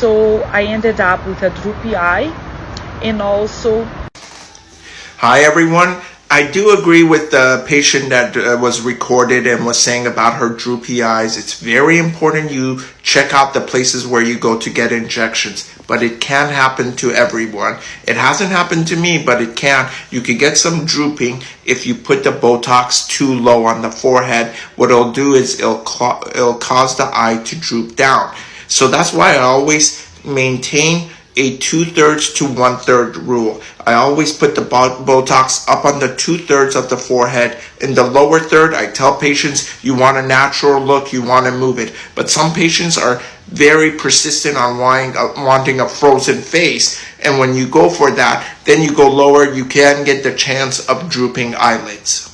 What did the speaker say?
so I ended up with a droopy eye and also Hi, everyone. I do agree with the patient that uh, was recorded and was saying about her droopy eyes. It's very important you check out the places where you go to get injections, but it can happen to everyone. It hasn't happened to me, but it can. You can get some drooping if you put the Botox too low on the forehead. What it'll do is it'll, it'll cause the eye to droop down. So that's why I always maintain a two thirds to one third rule. I always put the Botox up on the two thirds of the forehead. In the lower third, I tell patients you want a natural look, you want to move it. But some patients are very persistent on wanting a frozen face. And when you go for that, then you go lower, you can get the chance of drooping eyelids.